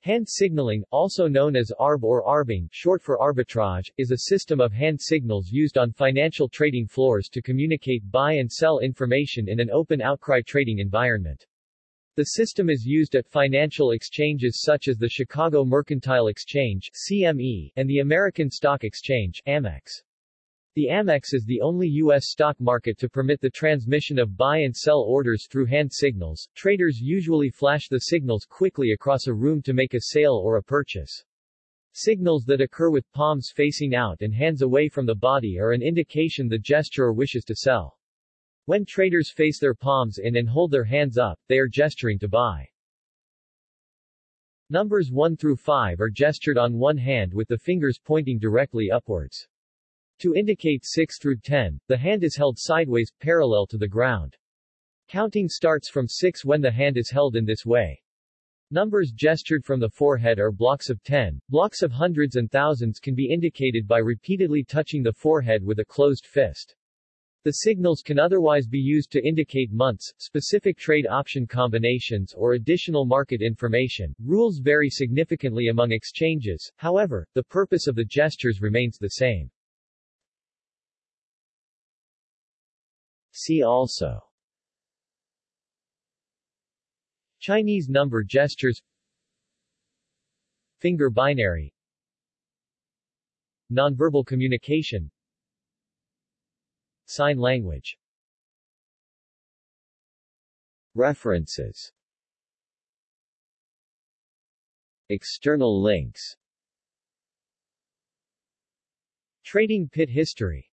Hand signaling, also known as ARB or arbing, short for arbitrage, is a system of hand signals used on financial trading floors to communicate buy and sell information in an open outcry trading environment. The system is used at financial exchanges such as the Chicago Mercantile Exchange CME, and the American Stock Exchange AMEX. The Amex is the only U.S. stock market to permit the transmission of buy and sell orders through hand signals. Traders usually flash the signals quickly across a room to make a sale or a purchase. Signals that occur with palms facing out and hands away from the body are an indication the gesturer wishes to sell. When traders face their palms in and hold their hands up, they are gesturing to buy. Numbers 1 through 5 are gestured on one hand with the fingers pointing directly upwards. To indicate 6 through 10, the hand is held sideways, parallel to the ground. Counting starts from 6 when the hand is held in this way. Numbers gestured from the forehead are blocks of 10. Blocks of hundreds and thousands can be indicated by repeatedly touching the forehead with a closed fist. The signals can otherwise be used to indicate months, specific trade option combinations or additional market information. Rules vary significantly among exchanges, however, the purpose of the gestures remains the same. See also. Chinese number gestures. Finger binary. Nonverbal communication. Sign language. References. External links. Trading Pit History